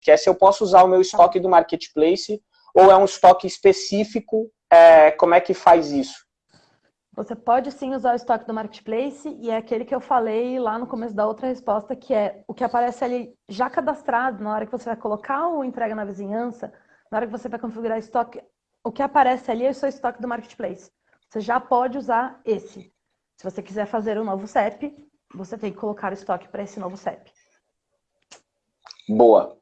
que é se eu posso usar o meu estoque do Marketplace ou é um estoque específico, é, como é que faz isso? Você pode sim usar o estoque do Marketplace e é aquele que eu falei lá no começo da outra resposta, que é o que aparece ali já cadastrado na hora que você vai colocar o entrega na vizinhança, na hora que você vai configurar estoque, o que aparece ali é o seu estoque do Marketplace. Você já pode usar esse. Se você quiser fazer um novo CEP, você tem que colocar o estoque para esse novo CEP. Boa.